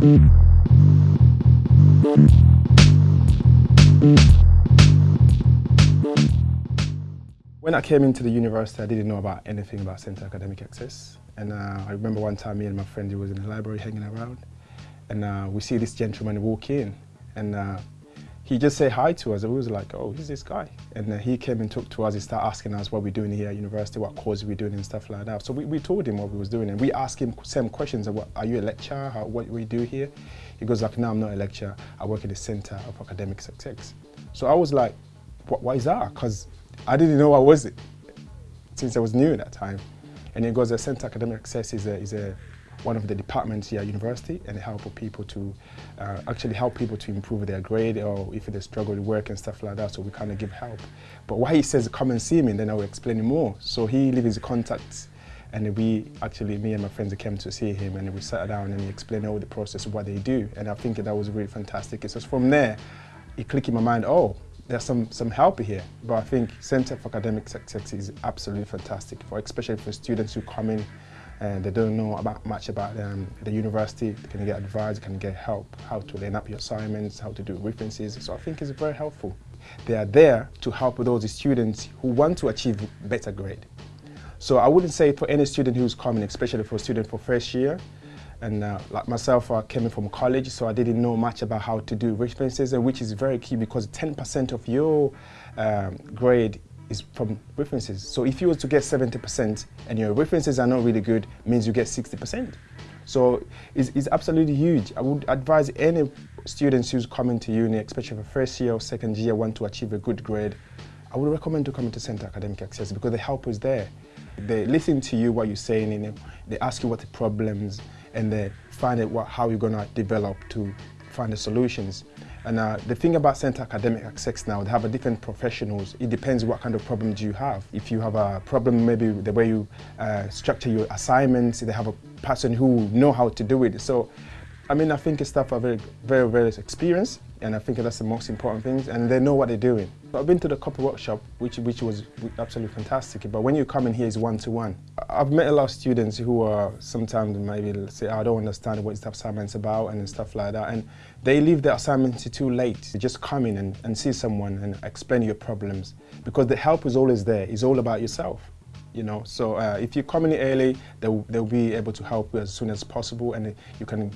When I came into the university, I didn't know about anything about Centre Academic Success. And uh, I remember one time me and my friend, he was in the library hanging around, and uh, we see this gentleman walk in, and uh, he just said hi to us, and we was like, oh, who's this guy? And uh, he came and talked to us, he started asking us what we're doing here at university, what course we're doing and stuff like that. So we, we told him what we was doing, and we asked him same questions, what, are you a lecturer, How, what we do here? He goes like, no, I'm not a lecturer, I work at the Centre of Academic Success. So I was like, what, why is that? Because I didn't know what was it since I was new at that time. And he goes, the Centre Academic Success is a, is a one of the departments here at university and help people to uh, actually help people to improve their grade or if they struggle with work and stuff like that. So we kind of give help. But why he says come and see me and then I will explain more. So he leaves his contacts and we actually me and my friends came to see him and we sat down and he explained all the process of what they do. And I think that was really fantastic. It's just from there it clicked in my mind oh there's some, some help here. But I think Centre for Academic Success is absolutely fantastic, for especially for students who come in and they don't know about much about um, the university, can get advice, can get help, how to line up your assignments, how to do references. So I think it's very helpful. They are there to help those students who want to achieve better grade. So I wouldn't say for any student who's coming, especially for a student for first year, and uh, like myself, I came from college, so I didn't know much about how to do references, which is very key because 10% of your um, grade is from references. So if you were to get 70% and your references are not really good, means you get 60%. So it's, it's absolutely huge. I would advise any students who's coming to uni, especially for first year or second year, want to achieve a good grade, I would recommend to come to Centre Academic Success because the help is there. They listen to you, what you're saying, and they ask you what the problems, and they find out what, how you're going to develop to find the solutions. And uh, the thing about Centre Academic Success now, they have a different professionals. It depends what kind of problems you have. If you have a problem, maybe the way you uh, structure your assignments, they have a person who know how to do it. So, I mean, I think staff are very, very, very experienced and I think that's the most important thing, and they know what they're doing. I've been to the copy workshop, which, which was absolutely fantastic, but when you come in here, it's one-to-one. -one. I've met a lot of students who are sometimes maybe say, I don't understand what the assignment's about and stuff like that, and they leave the assignment too late. They just come in and, and see someone and explain your problems, because the help is always there. It's all about yourself you know so uh, if you come in early they'll, they'll be able to help you as soon as possible and you can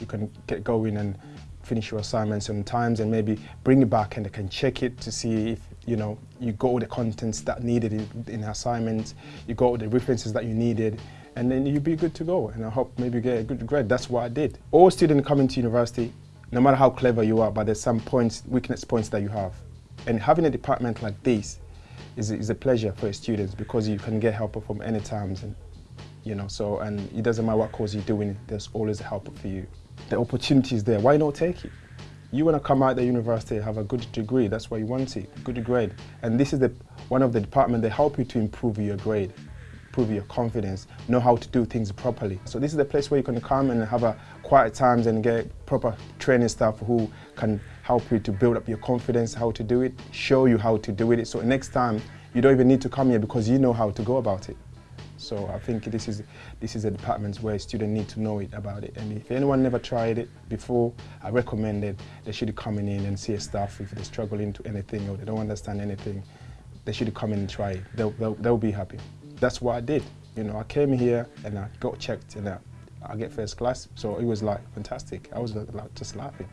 you can get going and finish your assignments on times and maybe bring it back and they can check it to see if you know you got all the contents that needed in, in assignments, you got all the references that you needed, and then you'll be good to go. And I hope maybe you get a good grade. That's what I did. All students coming to university, no matter how clever you are, but there's some points, weakness points that you have. And having a department like this is, is a pleasure for students because you can get help from any times. And, you know, so, and it doesn't matter what course you're doing, there's always help for you the opportunity is there, why not take it? You want to come out the university, have a good degree, that's why you want it, good grade. And this is the, one of the departments that help you to improve your grade, improve your confidence, know how to do things properly. So this is the place where you can come and have a quiet times and get proper training staff who can help you to build up your confidence, how to do it, show you how to do it. So next time, you don't even need to come here because you know how to go about it. So I think this is this is a department where students need to know it about it. And if anyone never tried it before, I recommend it. They should come in and see a staff if they're struggling to anything or they don't understand anything. They should come in and try it. They'll, they'll, they'll be happy. That's what I did. You know, I came here and I got checked and I, I get first class. So it was like fantastic. I was like, just laughing.